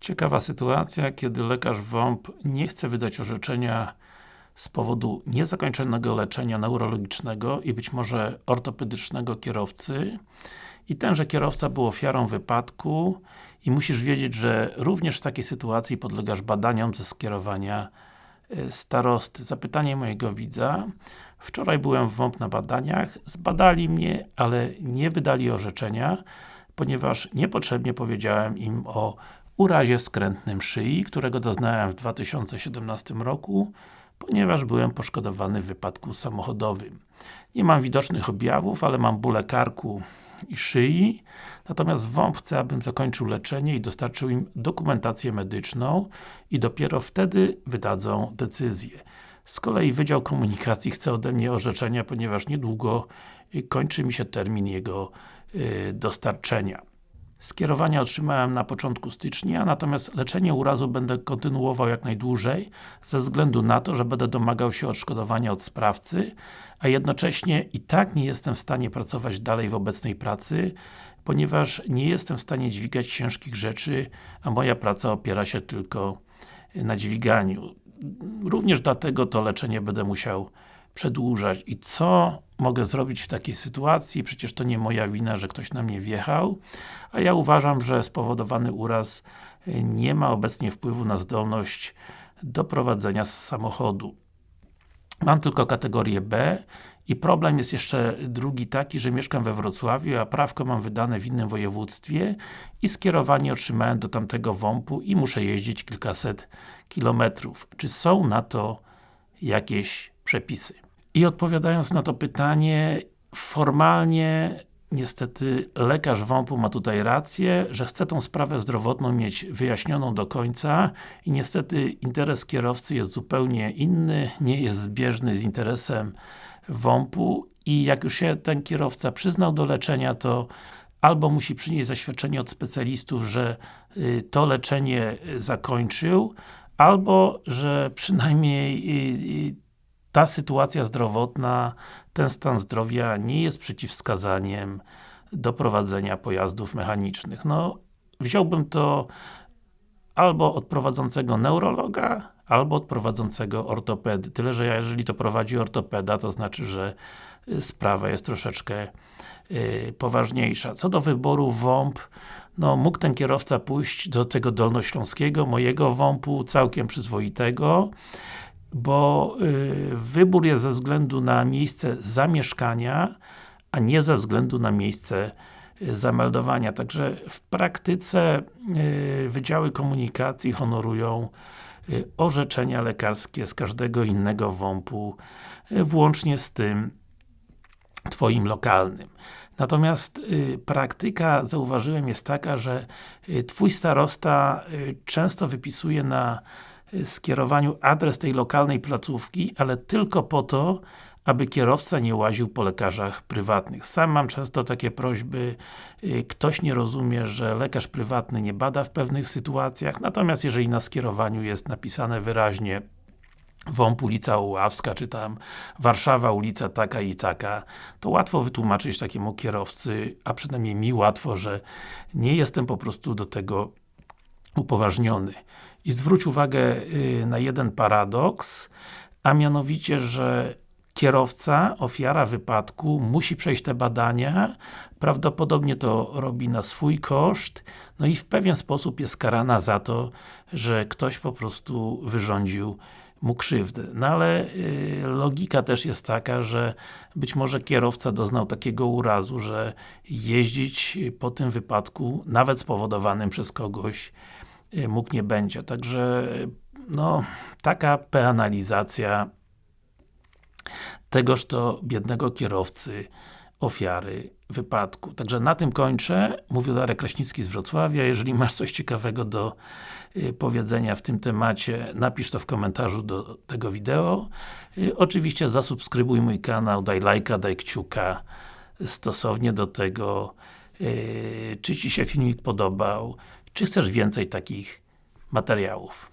Ciekawa sytuacja, kiedy lekarz WOMP nie chce wydać orzeczenia z powodu niezakończonego leczenia neurologicznego i być może ortopedycznego kierowcy i tenże kierowca był ofiarą wypadku i musisz wiedzieć, że również w takiej sytuacji podlegasz badaniom ze skierowania e, starosty. Zapytanie mojego widza. Wczoraj byłem w WOMP na badaniach, zbadali mnie, ale nie wydali orzeczenia, ponieważ niepotrzebnie powiedziałem im o urazie skrętnym szyi, którego doznałem w 2017 roku, ponieważ byłem poszkodowany w wypadku samochodowym. Nie mam widocznych objawów, ale mam bóle karku i szyi, natomiast WOMP chce, abym zakończył leczenie i dostarczył im dokumentację medyczną i dopiero wtedy wydadzą decyzję. Z kolei Wydział Komunikacji chce ode mnie orzeczenia, ponieważ niedługo kończy mi się termin jego y, dostarczenia. Skierowania otrzymałem na początku stycznia, natomiast leczenie urazu będę kontynuował jak najdłużej, ze względu na to, że będę domagał się odszkodowania od sprawcy, a jednocześnie i tak nie jestem w stanie pracować dalej w obecnej pracy, ponieważ nie jestem w stanie dźwigać ciężkich rzeczy, a moja praca opiera się tylko na dźwiganiu. Również dlatego to leczenie będę musiał przedłużać. I co mogę zrobić w takiej sytuacji? Przecież to nie moja wina, że ktoś na mnie wjechał, a ja uważam, że spowodowany uraz y, nie ma obecnie wpływu na zdolność do prowadzenia samochodu. Mam tylko kategorię B i problem jest jeszcze drugi taki, że mieszkam we Wrocławiu, a prawko mam wydane w innym województwie i skierowanie otrzymałem do tamtego WOMP-u i muszę jeździć kilkaset kilometrów. Czy są na to jakieś przepisy? I odpowiadając na to pytanie, formalnie niestety lekarz WOMP-u ma tutaj rację, że chce tą sprawę zdrowotną mieć wyjaśnioną do końca i niestety interes kierowcy jest zupełnie inny, nie jest zbieżny z interesem WOMP-u i jak już się ten kierowca przyznał do leczenia, to albo musi przynieść zaświadczenie od specjalistów, że y, to leczenie zakończył, albo, że przynajmniej y, y, ta sytuacja zdrowotna, ten stan zdrowia nie jest przeciwwskazaniem do prowadzenia pojazdów mechanicznych. No, wziąłbym to albo od prowadzącego neurologa, albo od prowadzącego ortopedy. Tyle, że jeżeli to prowadzi ortopeda, to znaczy, że y, sprawa jest troszeczkę yy, poważniejsza. Co do wyboru WOMP, no mógł ten kierowca pójść do tego dolnośląskiego, mojego WOMP-u, całkiem przyzwoitego, bo y, wybór jest ze względu na miejsce zamieszkania, a nie ze względu na miejsce y, zameldowania. Także w praktyce y, Wydziały Komunikacji honorują y, orzeczenia lekarskie z każdego innego WOMP-u, y, włącznie z tym Twoim lokalnym. Natomiast y, praktyka, zauważyłem, jest taka, że Twój starosta często wypisuje na skierowaniu adres tej lokalnej placówki, ale tylko po to, aby kierowca nie łaził po lekarzach prywatnych. Sam mam często takie prośby, y, ktoś nie rozumie, że lekarz prywatny nie bada w pewnych sytuacjach, natomiast jeżeli na skierowaniu jest napisane wyraźnie WOMP ulica Uławska, czy tam Warszawa ulica taka i taka, to łatwo wytłumaczyć takiemu kierowcy, a przynajmniej mi łatwo, że nie jestem po prostu do tego upoważniony. I zwróć uwagę y, na jeden paradoks, a mianowicie, że kierowca, ofiara wypadku, musi przejść te badania, prawdopodobnie to robi na swój koszt, no i w pewien sposób jest karana za to, że ktoś po prostu wyrządził mu krzywdę. No ale y, logika też jest taka, że być może kierowca doznał takiego urazu, że jeździć po tym wypadku, nawet spowodowanym przez kogoś, y, mógł nie będzie. Także no, taka penalizacja tegoż to biednego kierowcy ofiary wypadku. Także na tym kończę. Mówił Darek Kraśnicki z Wrocławia. Jeżeli masz coś ciekawego do y, powiedzenia w tym temacie, napisz to w komentarzu do tego wideo. Y, oczywiście zasubskrybuj mój kanał, daj lajka, daj kciuka stosownie do tego, y, czy Ci się filmik podobał, czy chcesz więcej takich materiałów.